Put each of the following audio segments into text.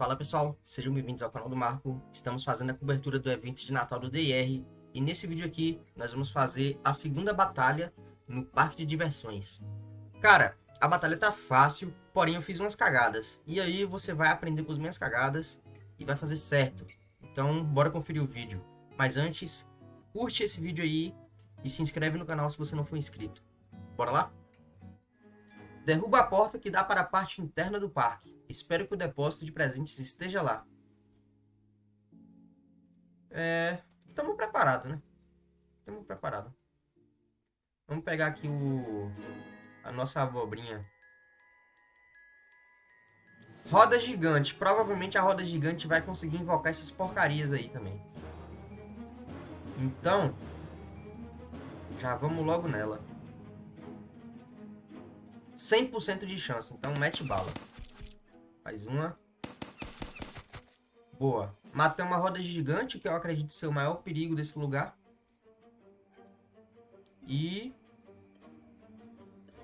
Fala pessoal, sejam bem-vindos ao canal do Marco. Estamos fazendo a cobertura do evento de Natal do DR e nesse vídeo aqui nós vamos fazer a segunda batalha no parque de diversões. Cara, a batalha tá fácil, porém eu fiz umas cagadas. E aí você vai aprender com as minhas cagadas e vai fazer certo. Então bora conferir o vídeo. Mas antes, curte esse vídeo aí e se inscreve no canal se você não for inscrito. Bora lá? Derruba a porta que dá para a parte interna do parque. Espero que o depósito de presentes esteja lá. É... Estamos preparados, né? Estamos preparados. Vamos pegar aqui o... A nossa abobrinha. Roda gigante. Provavelmente a roda gigante vai conseguir invocar essas porcarias aí também. Então... Já vamos logo nela. 100% de chance, então mete bala. Mais uma. Boa. Matei uma roda gigante, que eu acredito ser o maior perigo desse lugar. E...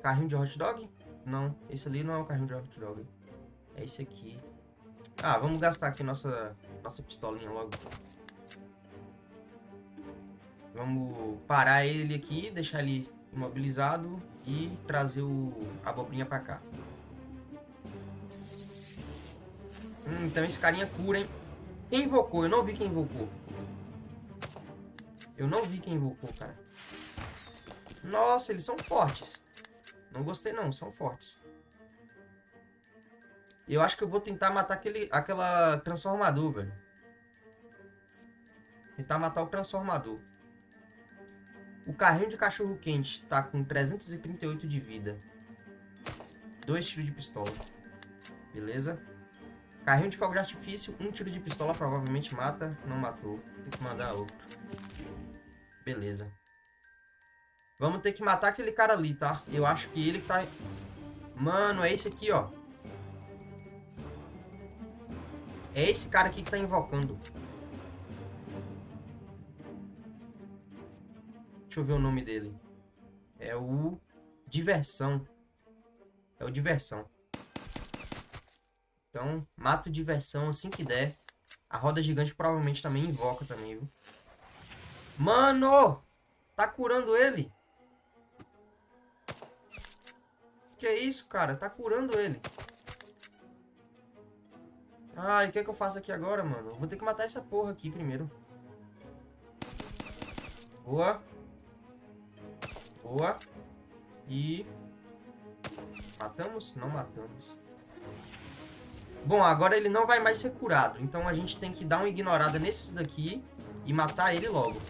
Carrinho de hot dog? Não, esse ali não é o carrinho de hot dog. É esse aqui. Ah, vamos gastar aqui nossa, nossa pistolinha logo. Vamos parar ele aqui, deixar ele imobilizado e trazer o, abobrinha pra cá. Hum, então esse carinha cura, hein? Quem invocou? Eu não vi quem invocou. Eu não vi quem invocou, cara. Nossa, eles são fortes. Não gostei não, são fortes. Eu acho que eu vou tentar matar aquele, aquela transformador, velho. Tentar matar o transformador. O carrinho de cachorro quente tá com 338 de vida. Dois tiros de pistola. Beleza? Carrinho de fogo de artifício, um tiro de pistola provavelmente mata. Não matou. Tem que mandar outro. Beleza. Vamos ter que matar aquele cara ali, tá? Eu acho que ele que tá... Mano, é esse aqui, ó. É esse cara aqui que tá invocando. Deixa eu ver o nome dele. É o Diversão. É o Diversão. Então, mato Diversão assim que der. A roda gigante provavelmente também invoca também, viu? Mano! Tá curando ele. Que é isso, cara? Tá curando ele. Ai, o que é que eu faço aqui agora, mano? vou ter que matar essa porra aqui primeiro. Boa. Boa. E... Matamos? Não matamos. Bom, agora ele não vai mais ser curado. Então a gente tem que dar uma ignorada nesses daqui e matar ele logo.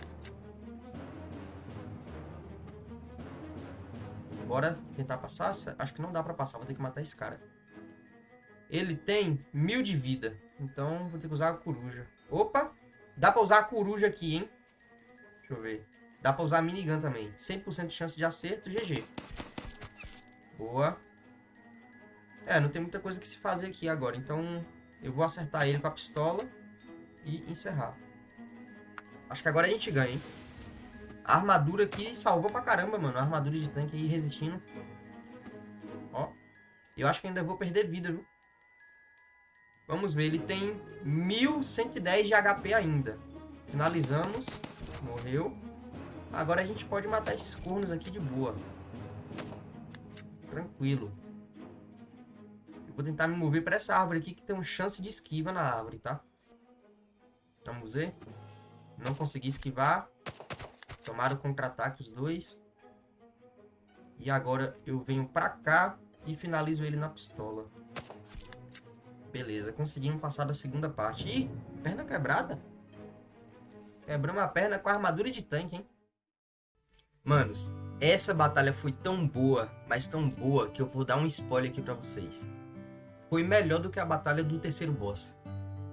Bora tentar passar? Acho que não dá pra passar. Vou ter que matar esse cara. Ele tem mil de vida. Então vou ter que usar a coruja. Opa! Dá pra usar a coruja aqui, hein? Deixa eu ver. Dá pra usar a minigun também. 100% de chance de acerto, GG. Boa. É, não tem muita coisa que se fazer aqui agora. Então, eu vou acertar ele com a pistola e encerrar. Acho que agora a gente ganha, hein? A armadura aqui salvou pra caramba, mano. A armadura de tanque aí resistindo. Ó. Eu acho que ainda vou perder vida, viu? Vamos ver, ele tem 1110 de HP ainda. Finalizamos. Morreu. Agora a gente pode matar esses cornos aqui de boa. Tranquilo. Vou tentar me mover para essa árvore aqui que tem uma chance de esquiva na árvore, tá? Vamos ver. Não consegui esquivar. Tomaram contra-ataque os dois. E agora eu venho pra cá e finalizo ele na pistola. Beleza, conseguimos passar da segunda parte. Ih, perna quebrada. Quebramos a perna com a armadura de tanque, hein? Manos, essa batalha foi tão boa, mas tão boa, que eu vou dar um spoiler aqui pra vocês. Foi melhor do que a batalha do terceiro boss.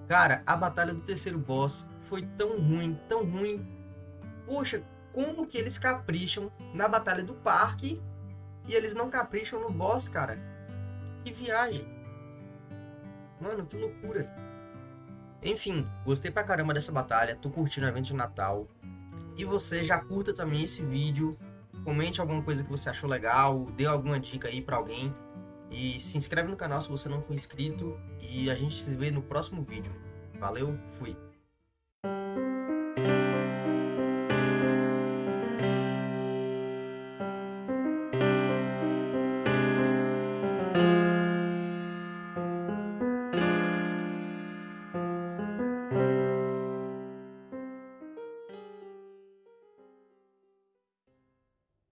Cara, a batalha do terceiro boss foi tão ruim, tão ruim. Poxa, como que eles capricham na batalha do parque e eles não capricham no boss, cara? Que viagem. Mano, que loucura. Enfim, gostei pra caramba dessa batalha, tô curtindo o evento de Natal. E você já curta também esse vídeo, comente alguma coisa que você achou legal, dê alguma dica aí para alguém. E se inscreve no canal se você não for inscrito. E a gente se vê no próximo vídeo. Valeu, fui.